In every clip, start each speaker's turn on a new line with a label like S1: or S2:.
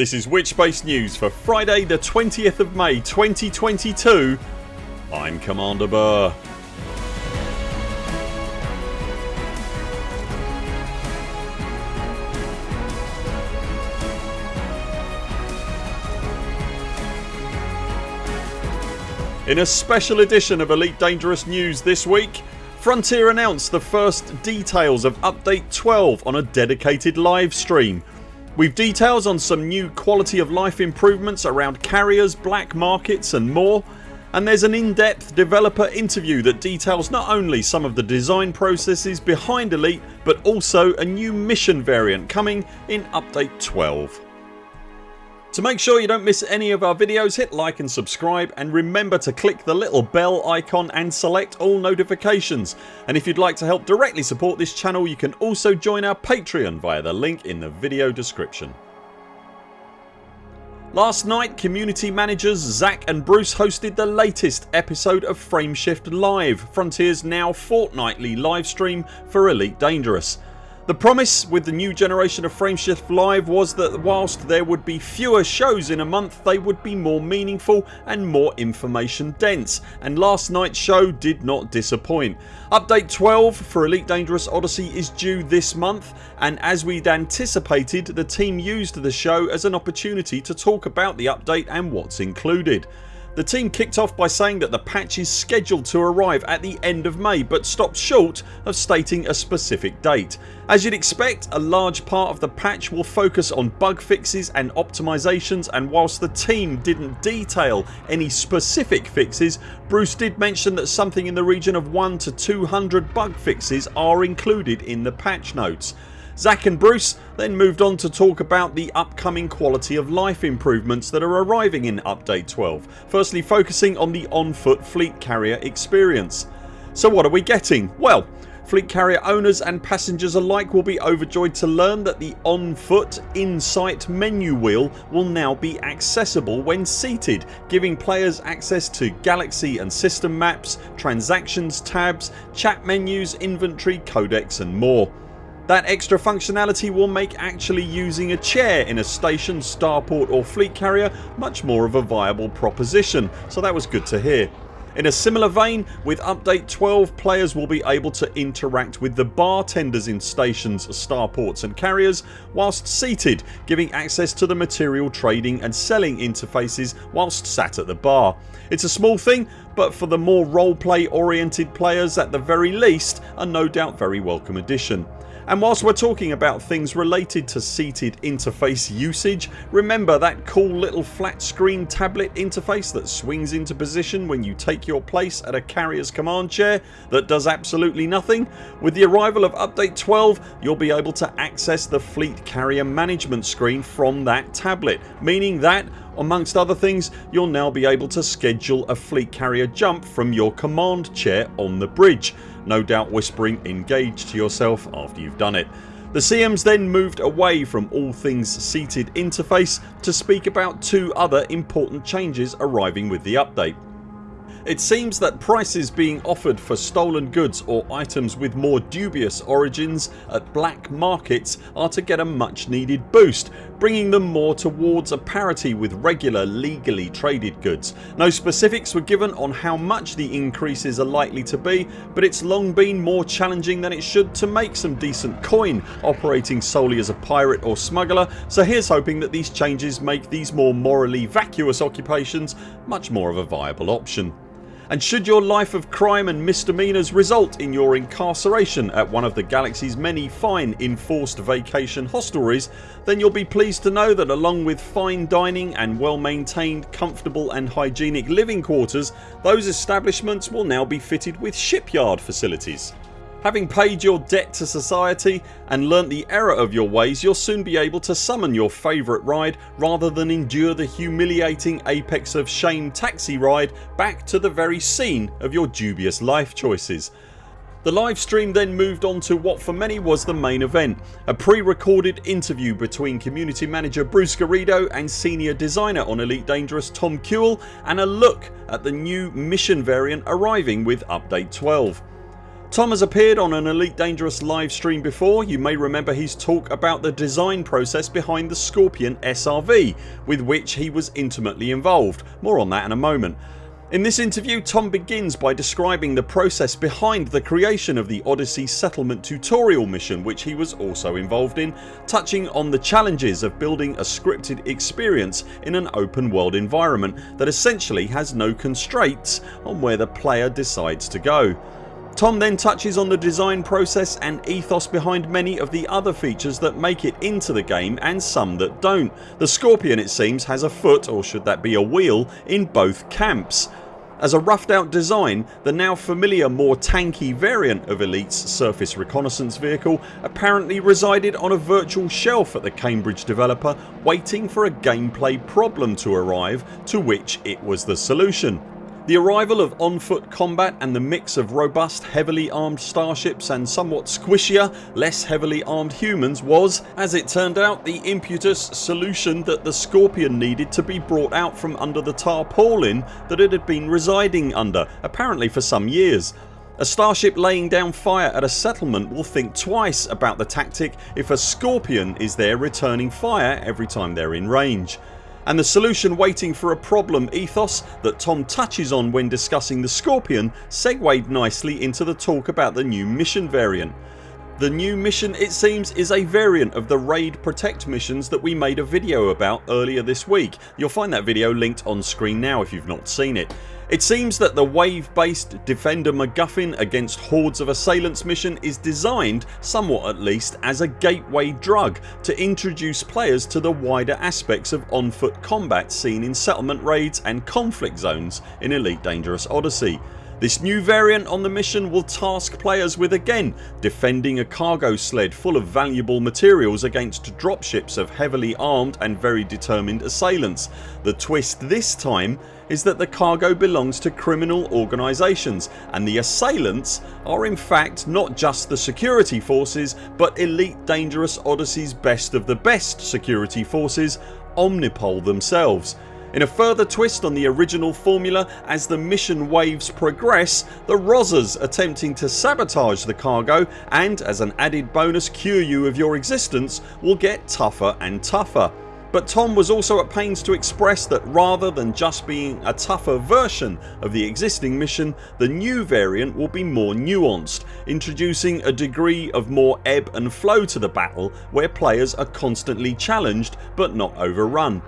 S1: This is Witchspace News for Friday the 20th of May 2022 I'm Commander Burr. In a special edition of Elite Dangerous News this week Frontier announced the first details of Update 12 on a dedicated live stream. We've details on some new quality of life improvements around carriers, black markets and more and there's an in-depth developer interview that details not only some of the design processes behind Elite but also a new mission variant coming in update 12. To make sure you don't miss any of our videos hit like and subscribe and remember to click the little bell icon and select all notifications and if you'd like to help directly support this channel you can also join our Patreon via the link in the video description. Last night community managers Zach and Bruce hosted the latest episode of Frameshift Live, Frontiers now fortnightly livestream for Elite Dangerous. The promise with the new generation of Frameshift Live was that whilst there would be fewer shows in a month they would be more meaningful and more information dense and last nights show did not disappoint. Update 12 for Elite Dangerous Odyssey is due this month and as we'd anticipated the team used the show as an opportunity to talk about the update and what's included. The team kicked off by saying that the patch is scheduled to arrive at the end of May but stopped short of stating a specific date. As you'd expect a large part of the patch will focus on bug fixes and optimisations and whilst the team didn't detail any specific fixes Bruce did mention that something in the region of 1 to 200 bug fixes are included in the patch notes. Zach and Bruce then moved on to talk about the upcoming quality of life improvements that are arriving in update 12 firstly focusing on the on foot fleet carrier experience. So what are we getting? Well Fleet carrier owners and passengers alike will be overjoyed to learn that the on foot in-sight menu wheel will now be accessible when seated giving players access to galaxy and system maps, transactions tabs, chat menus, inventory, codex and more. That extra functionality will make actually using a chair in a station, starport or fleet carrier much more of a viable proposition so that was good to hear. In a similar vein with update 12 players will be able to interact with the bartenders in stations, starports and carriers whilst seated giving access to the material trading and selling interfaces whilst sat at the bar. It's a small thing but for the more roleplay oriented players at the very least a no doubt very welcome addition. And whilst we're talking about things related to seated interface usage remember that cool little flat screen tablet interface that swings into position when you take your place at a carrier's command chair that does absolutely nothing? With the arrival of update 12 you'll be able to access the fleet carrier management screen from that tablet meaning that amongst other things you'll now be able to schedule a fleet carrier jump from your command chair on the bridge no doubt whispering engage to yourself after you've done it. The CMs then moved away from all things seated interface to speak about two other important changes arriving with the update. It seems that prices being offered for stolen goods or items with more dubious origins at black markets are to get a much needed boost bringing them more towards a parity with regular legally traded goods. No specifics were given on how much the increases are likely to be but it's long been more challenging than it should to make some decent coin operating solely as a pirate or smuggler so here's hoping that these changes make these more morally vacuous occupations much more of a viable option and should your life of crime and misdemeanours result in your incarceration at one of the galaxy's many fine enforced vacation hostelries then you'll be pleased to know that along with fine dining and well maintained comfortable and hygienic living quarters those establishments will now be fitted with shipyard facilities. Having paid your debt to society and learnt the error of your ways you'll soon be able to summon your favourite ride rather than endure the humiliating apex of shame taxi ride back to the very scene of your dubious life choices. The livestream then moved on to what for many was the main event a pre-recorded interview between community manager Bruce Garrido and senior designer on Elite Dangerous Tom Kuehl and a look at the new mission variant arriving with update 12. Tom has appeared on an Elite Dangerous live stream before. You may remember his talk about the design process behind the Scorpion SRV with which he was intimately involved. More on that in a moment. In this interview Tom begins by describing the process behind the creation of the Odyssey settlement tutorial mission which he was also involved in, touching on the challenges of building a scripted experience in an open world environment that essentially has no constraints on where the player decides to go. Tom then touches on the design process and ethos behind many of the other features that make it into the game and some that don't. The Scorpion it seems has a foot or should that be a wheel in both camps. As a roughed out design the now familiar more tanky variant of Elite's surface reconnaissance vehicle apparently resided on a virtual shelf at the Cambridge developer waiting for a gameplay problem to arrive to which it was the solution. The arrival of on foot combat and the mix of robust heavily armed starships and somewhat squishier less heavily armed humans was, as it turned out, the impetus solution that the Scorpion needed to be brought out from under the tarpaulin that it had been residing under apparently for some years. A starship laying down fire at a settlement will think twice about the tactic if a Scorpion is there returning fire every time they're in range and the solution waiting for a problem ethos that Tom touches on when discussing the Scorpion segued nicely into the talk about the new mission variant. The new mission it seems is a variant of the raid protect missions that we made a video about earlier this week. You'll find that video linked on screen now if you've not seen it. It seems that the wave based Defender MacGuffin against hordes of assailants mission is designed, somewhat at least, as a gateway drug to introduce players to the wider aspects of on foot combat seen in settlement raids and conflict zones in Elite Dangerous Odyssey. This new variant on the mission will task players with again defending a cargo sled full of valuable materials against dropships of heavily armed and very determined assailants. The twist this time is that the cargo belongs to criminal organisations and the assailants are in fact not just the security forces but Elite Dangerous Odyssey's best of the best security forces Omnipol themselves in a further twist on the original formula as the mission waves progress the Rozzers attempting to sabotage the cargo and as an added bonus cure you of your existence will get tougher and tougher. But Tom was also at pains to express that rather than just being a tougher version of the existing mission the new variant will be more nuanced introducing a degree of more ebb and flow to the battle where players are constantly challenged but not overrun.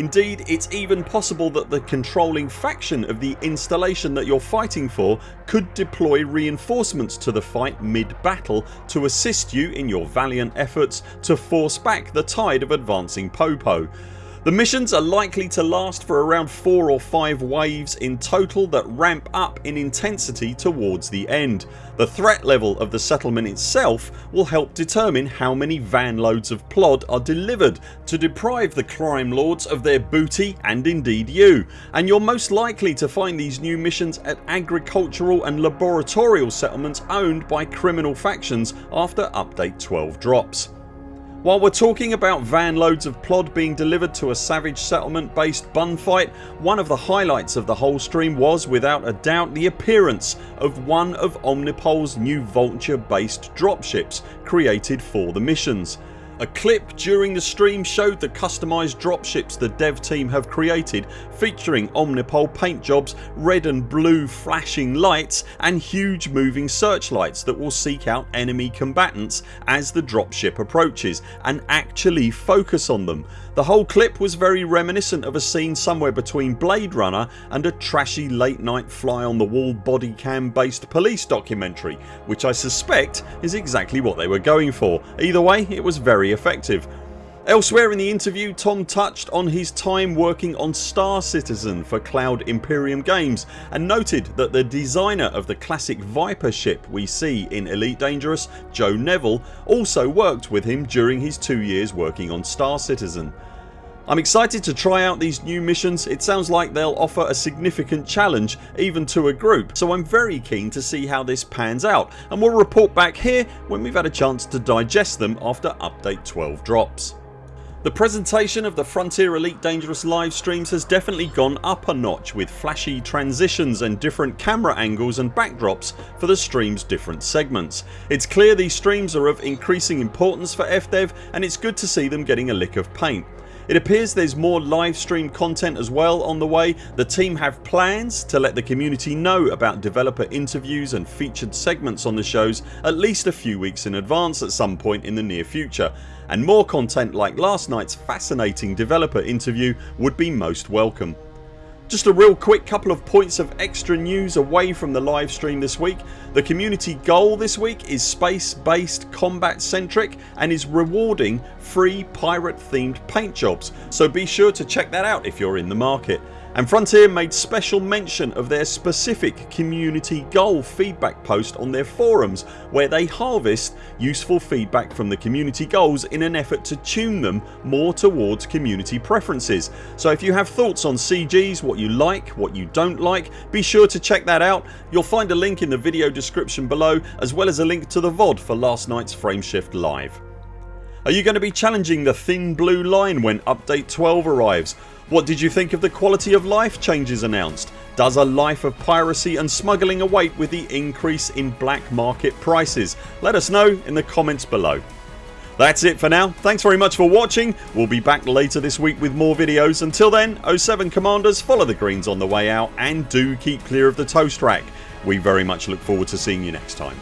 S1: Indeed it's even possible that the controlling faction of the installation that you're fighting for could deploy reinforcements to the fight mid battle to assist you in your valiant efforts to force back the tide of advancing Popo. The missions are likely to last for around 4 or 5 waves in total that ramp up in intensity towards the end. The threat level of the settlement itself will help determine how many van loads of plod are delivered to deprive the crime lords of their booty and indeed you and you're most likely to find these new missions at agricultural and laboratorial settlements owned by criminal factions after update 12 drops. While we're talking about van loads of plod being delivered to a savage settlement based bunfight one of the highlights of the whole stream was without a doubt the appearance of one of Omnipol's new Vulture based dropships created for the missions. A clip during the stream showed the customised dropships the dev team have created featuring Omnipol paint jobs, red and blue flashing lights and huge moving searchlights that will seek out enemy combatants as the dropship approaches and actually focus on them. The whole clip was very reminiscent of a scene somewhere between Blade Runner and a trashy late night fly on the wall body cam based police documentary which I suspect is exactly what they were going for. Either way it was very effective. Elsewhere in the interview Tom touched on his time working on Star Citizen for Cloud Imperium Games and noted that the designer of the classic Viper ship we see in Elite Dangerous, Joe Neville also worked with him during his 2 years working on Star Citizen. I'm excited to try out these new missions. It sounds like they'll offer a significant challenge even to a group so I'm very keen to see how this pans out and we'll report back here when we've had a chance to digest them after update 12 drops. The presentation of the Frontier Elite Dangerous live streams has definitely gone up a notch with flashy transitions and different camera angles and backdrops for the streams different segments. It's clear these streams are of increasing importance for FDev and it's good to see them getting a lick of paint. It appears there's more live stream content as well on the way. The team have plans to let the community know about developer interviews and featured segments on the shows at least a few weeks in advance at some point in the near future and more content like last nights fascinating developer interview would be most welcome. Just a real quick couple of points of extra news away from the live stream this week. The community goal this week is space based combat centric and is rewarding free pirate themed paint jobs so be sure to check that out if you're in the market and Frontier made special mention of their specific community goal feedback post on their forums where they harvest useful feedback from the community goals in an effort to tune them more towards community preferences. So if you have thoughts on CGs, what you like, what you don't like be sure to check that out. You'll find a link in the video description below as well as a link to the VOD for last nights Frameshift Live. Are you going to be challenging the thin blue line when update 12 arrives? What did you think of the quality of life changes announced? Does a life of piracy and smuggling await with the increase in black market prices? Let us know in the comments below. That's it for now. Thanks very much for watching. We'll be back later this week with more videos. Until then 0 7 CMDRs follow the greens on the way out and do keep clear of the toast rack. We very much look forward to seeing you next time.